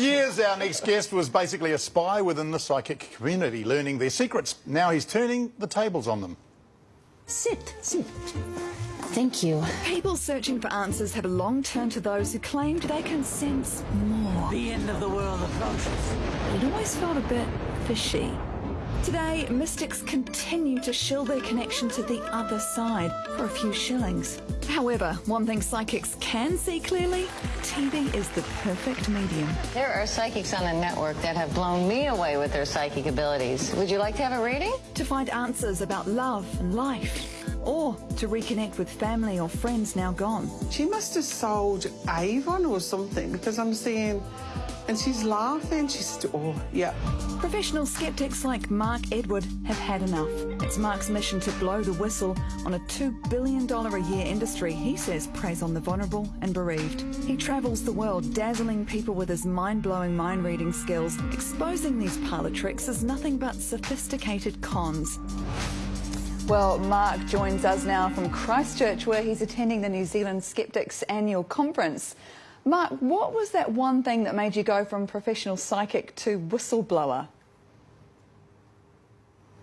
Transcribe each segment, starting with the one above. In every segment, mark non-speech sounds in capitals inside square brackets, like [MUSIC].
years, our next guest was basically a spy within the psychic community, learning their secrets. Now he's turning the tables on them. Sit, sit. Thank you. People searching for answers have a long turned to those who claimed they can sense more. The end of the world approaches. It always felt a bit fishy. Today, mystics continue to shill their connection to the other side for a few shillings. However, one thing psychics can see clearly, TV is the perfect medium. There are psychics on the network that have blown me away with their psychic abilities. Would you like to have a reading? To find answers about love and life, or to reconnect with family or friends now gone. She must have sold Avon or something because I'm seeing, and she's laughing. She's, oh, yeah. Professional skeptics like Mark Edward have had enough. It's Mark's mission to blow the whistle on a $2 billion a year industry he says preys on the vulnerable and bereaved. He travels the world dazzling people with his mind-blowing mind-reading skills, exposing these parlour tricks as nothing but sophisticated cons. Well, Mark joins us now from Christchurch, where he's attending the New Zealand Skeptics annual conference. Mark, what was that one thing that made you go from professional psychic to whistleblower?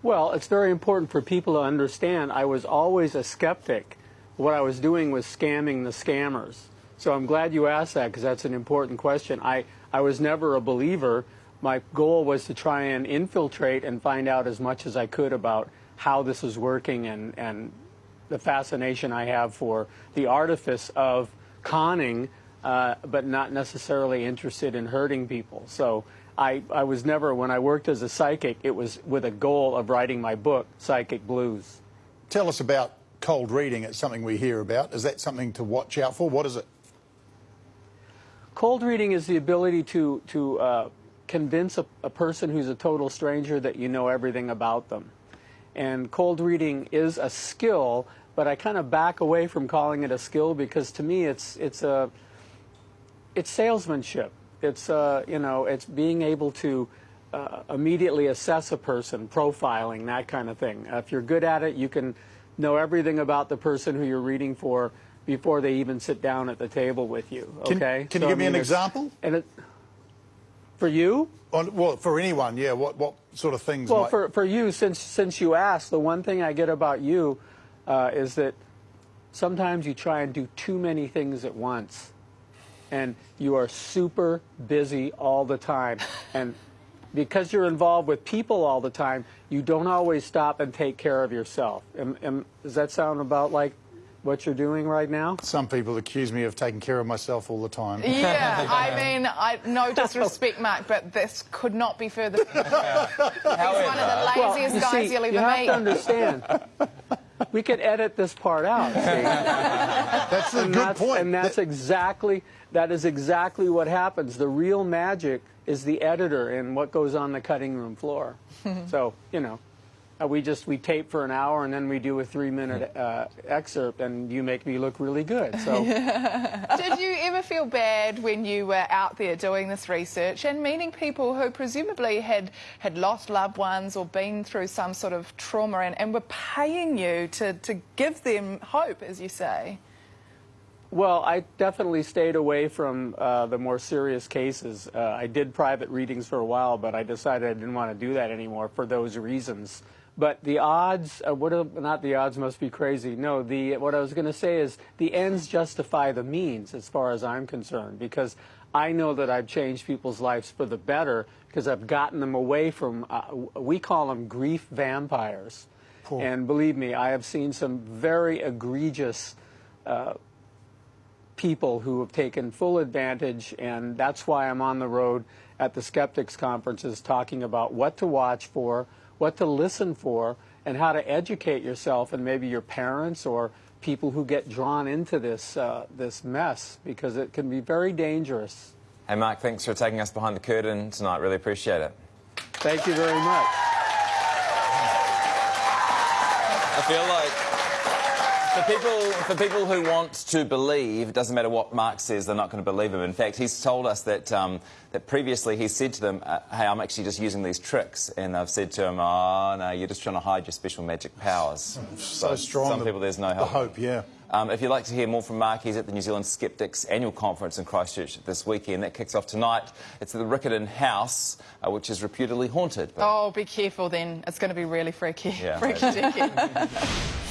Well, it's very important for people to understand I was always a skeptic. What I was doing was scamming the scammers. So I'm glad you asked that because that's an important question. I, I was never a believer. My goal was to try and infiltrate and find out as much as I could about how this is working and, and the fascination I have for the artifice of conning, uh, but not necessarily interested in hurting people. So I, I was never, when I worked as a psychic, it was with a goal of writing my book, Psychic Blues. Tell us about cold reading. It's something we hear about. Is that something to watch out for? What is it? Cold reading is the ability to, to uh, convince a, a person who's a total stranger that you know everything about them. And cold reading is a skill, but I kind of back away from calling it a skill because to me it's it's a it's salesmanship. It's uh, you know it's being able to uh, immediately assess a person, profiling that kind of thing. Uh, if you're good at it, you can know everything about the person who you're reading for before they even sit down at the table with you. Okay. Can, can so, you give I mean, me an example? And it, for you? On, well, for anyone, yeah. What what sort of things? Well, might... for for you, since since you asked, the one thing I get about you uh, is that sometimes you try and do too many things at once, and you are super busy all the time, and because you're involved with people all the time, you don't always stop and take care of yourself. Am, am, does that sound about like what you're doing right now? Some people accuse me of taking care of myself all the time. Yeah, [LAUGHS] I mean, I, no disrespect, Mark, but this could not be further. [LAUGHS] He's one of the laziest well, guys see, you'll ever you have meet. to understand. [LAUGHS] we could edit this part out. [LAUGHS] that's a and good that's, point. And that's exactly that is exactly what happens. The real magic is the editor and what goes on the cutting room floor. [LAUGHS] so you know. Uh, we just we tape for an hour and then we do a three minute uh, excerpt and you make me look really good so [LAUGHS] did you ever feel bad when you were out there doing this research and meeting people who presumably had had lost loved ones or been through some sort of trauma and, and were paying you to, to give them hope as you say well, I definitely stayed away from uh, the more serious cases. Uh, I did private readings for a while, but I decided I didn't want to do that anymore for those reasons. But the odds, uh, what are, not the odds must be crazy. No, the what I was going to say is the ends justify the means, as far as I'm concerned, because I know that I've changed people's lives for the better because I've gotten them away from. Uh, we call them grief vampires, cool. and believe me, I have seen some very egregious. Uh, people who have taken full advantage, and that's why I'm on the road at the Skeptics conferences talking about what to watch for, what to listen for, and how to educate yourself and maybe your parents or people who get drawn into this, uh, this mess because it can be very dangerous. Hey, Mark, thanks for taking us behind the curtain tonight. Really appreciate it. Thank you very much. I feel like for people, for people who want to believe, it doesn't matter what Mark says, they're not going to believe him. In fact, he's told us that, um, that previously he said to them, uh, hey, I'm actually just using these tricks. And I've said to him, oh, no, you're just trying to hide your special magic powers. [LAUGHS] So, so strong. Some the, people, there's no hope. The hope, yeah. Um, if you'd like to hear more from Mark, he's at the New Zealand Skeptics annual conference in Christchurch this weekend. That kicks off tonight. It's at the Riccarton House, uh, which is reputedly haunted. But... Oh, be careful then. It's going to be really freaky. Yeah. [LAUGHS] freaky deaky. [LAUGHS]